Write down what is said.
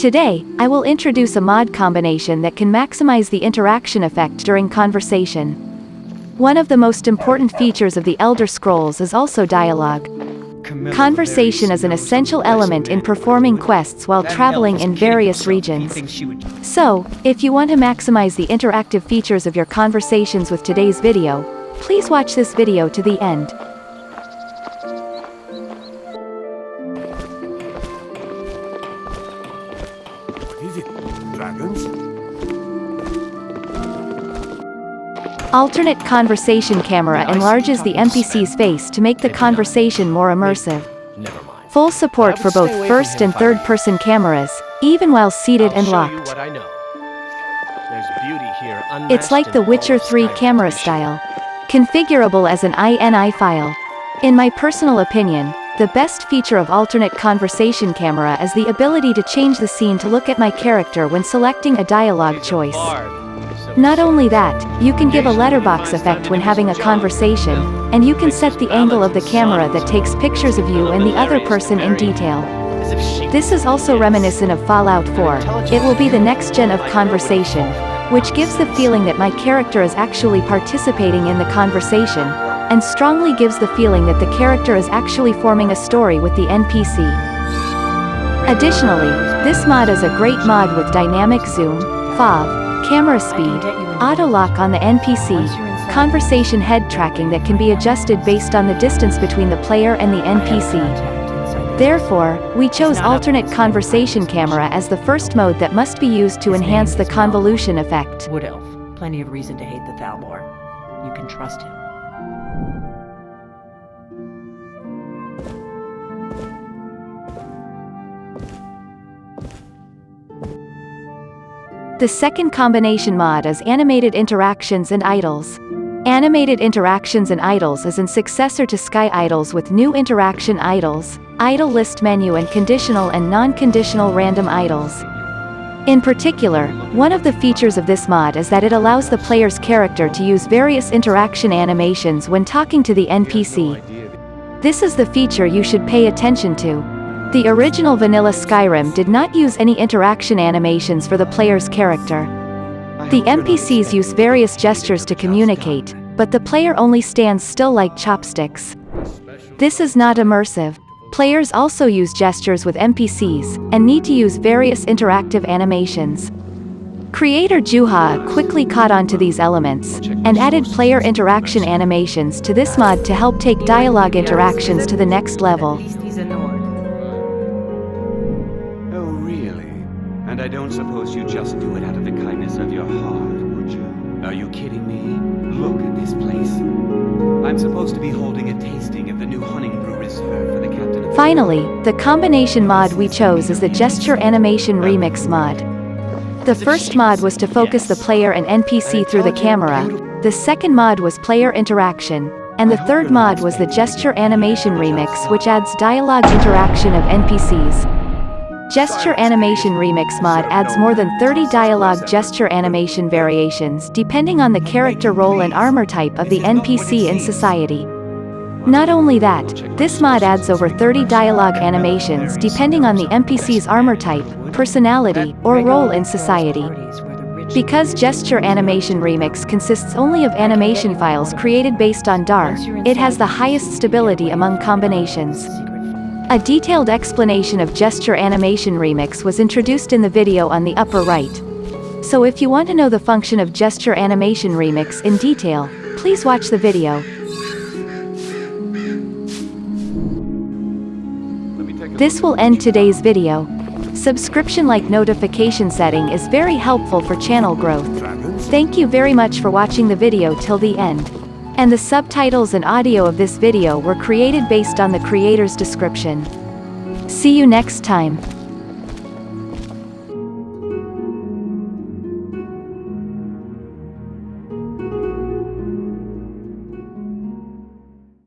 Today, I will introduce a mod combination that can maximize the interaction effect during conversation. One of the most important features of the Elder Scrolls is also dialogue. Conversation is an essential element in performing quests while traveling in various regions. So, if you want to maximize the interactive features of your conversations with today's video, please watch this video to the end. Dragons? Alternate conversation camera enlarges the NPC's face to make the conversation more immersive. Full support for both first and third person cameras, even while seated and locked. what I know. There's beauty here It's like The Witcher 3 camera style. Configurable as an INI file. In my personal opinion, the best feature of alternate conversation camera is the ability to change the scene to look at my character when selecting a dialogue choice. Not only that, you can give a letterbox effect when having a conversation, and you can set the angle of the camera that takes pictures of you and the other person in detail. As if she This is also reminiscent of Fallout 4. It will be the next gen of conversation, which gives the feeling that my character is actually participating in the conversation, and strongly gives the feeling that the character is actually forming a story with the NPC. Additionally, this mod is a great mod with dynamic zoom, FOV, camera speed, auto lock on the NPC, conversation head tracking that can be adjusted based on the distance between the player and the NPC. Therefore, we chose alternate conversation camera as the first mode that must be used to His enhance the convolution effect. Wood Elf. Plenty of reason to hate the Thalmor. You can trust him. The second combination mod is Animated Interactions and Idles. Animated Interactions and Idles is an successor to SkyIdles with new interaction idles, idle list menu and conditional and non-conditional random idles. In particular, one of the features of this mod is that it allows the player's character to use various interaction animations when talking to the NPC. This is the feature you should pay attention to. The original vanilla Skyrim did not use any interaction animations for the player's character. The NPCs use various gestures to communicate, but the player only stands still like chopsticks. This is not immersive. Players also use gestures with NPCs, and need to use various interactive animations. Creator Juha quickly caught on to these elements, and added player interaction animations to this mod to help take dialogue interactions to the next level. And I don't suppose you just do it out of the kindness of your heart, would you? Are you kidding me? Look at this place. I'm supposed to be holding a tasting of the new Honningbrew Reserve for the captain of... Finally, the combination mod we chose is the Gesture Animation Remix mod. The first mod was to focus the player and NPC through the camera, the second mod was player interaction, and the third mod was the Gesture Animation Remix which adds dialogue interaction of NPCs. Gesture Animation Remix mod adds more than 30 dialogue gesture animation variations depending on the character role and armor type of the NPC in society. Not only that, this mod adds over 30 dialogue animations depending on the NPC's armor type, personality, or role in society. Because Gesture Animation Remix consists only of animation files created based on DAR, it has the highest stability among combinations. A detailed explanation of Gesture Animation Remix was introduced in the video on the upper right. So if you want to know the function of Gesture Animation Remix in detail, please watch the video. This will end today's video. Subscription-like notification setting is very helpful for channel growth. Thank you very much for watching the video till the end. And the subtitles and audio of this video were created based on the creator's description. See you next time.